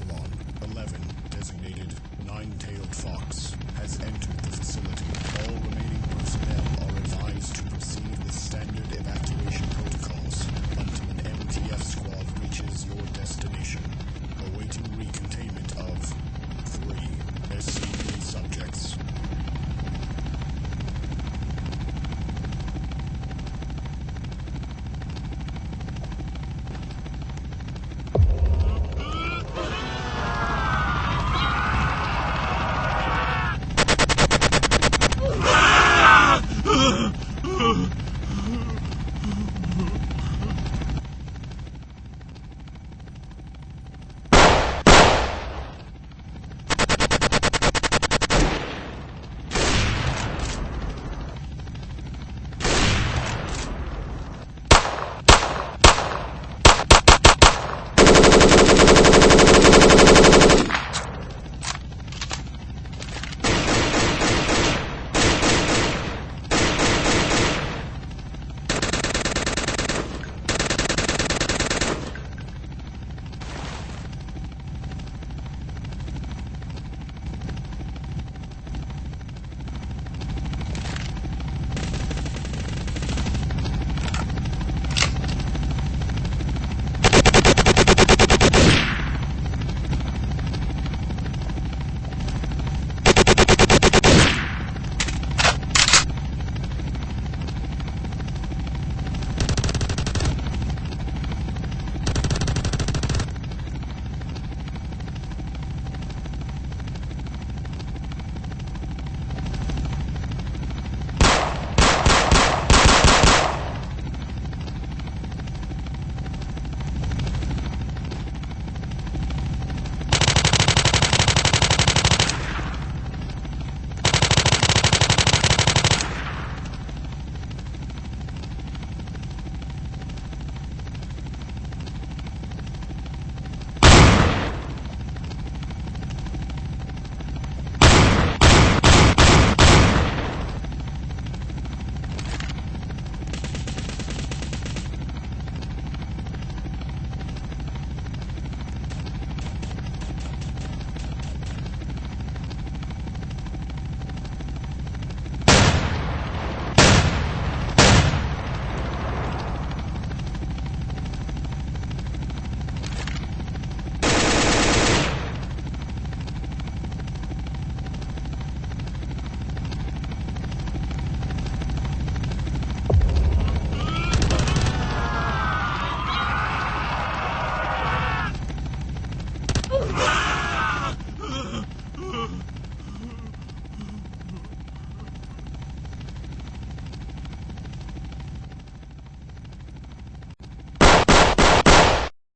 Epsilon 11, designated Nine-Tailed Fox, has entered the facility. All